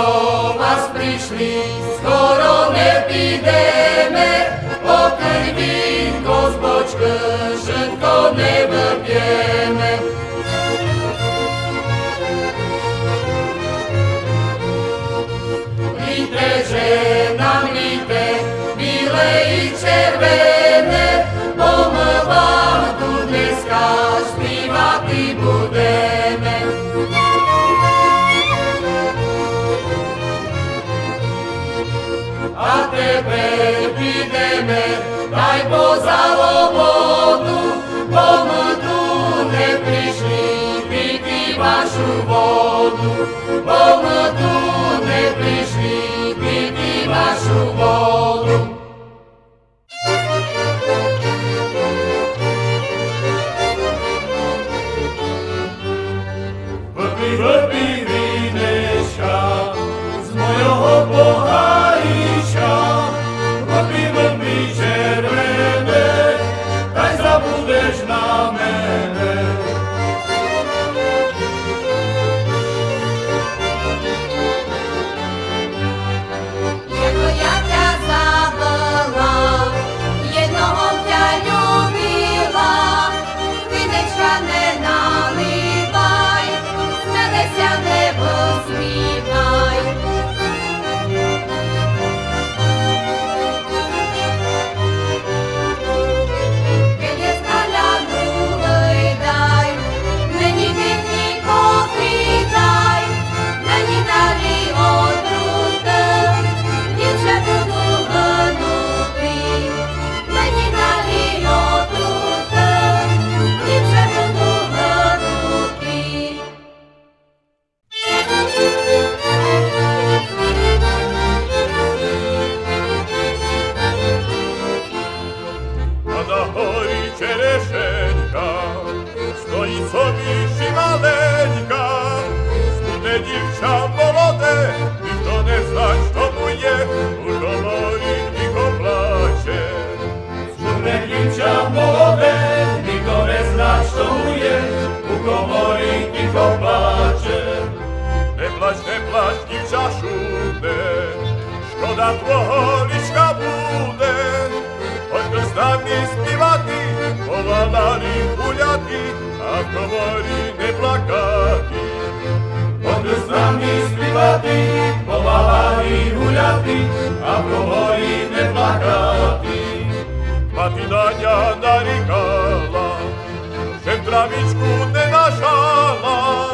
do was prišli, skoro nepídeme, pokrvinko z bočky, všetko nebe pieme. Dai bo załobotu, bo my tu nie przyszli piti waszu wodu, bo my tu nie przyszli piti waszu wodu. ramena. na holi ciereszenka, stoi sobie si maleńka. Smutne dziewcza polote, i nie znać, to buje, urgolori w ich oblacie. Smutne dziewcza polote, i kto nie znać, to buje, urgolori w ich oblacie. Nie plać, nie plać, dziewcza szumne, szkoda tło liczka bude, Ось з нами співати, повалали гуляти, а в коморі не плакати. Ось з нами співати, повалали гуляти, а в коморі не плакати. Мати Даня нарікала, що травічку не нажала.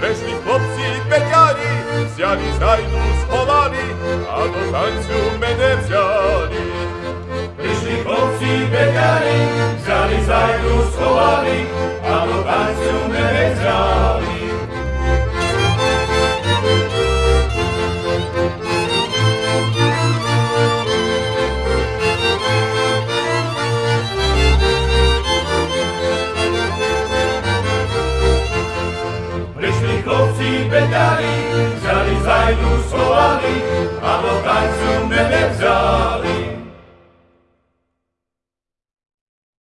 Прийшли хлопці петярі, взяли зайду сховали, а до танцю мене взяли. pekari, žali zajdu schovali, a do tancu nevezrali. Prišli chlopci pekari, žali zajdu schovali,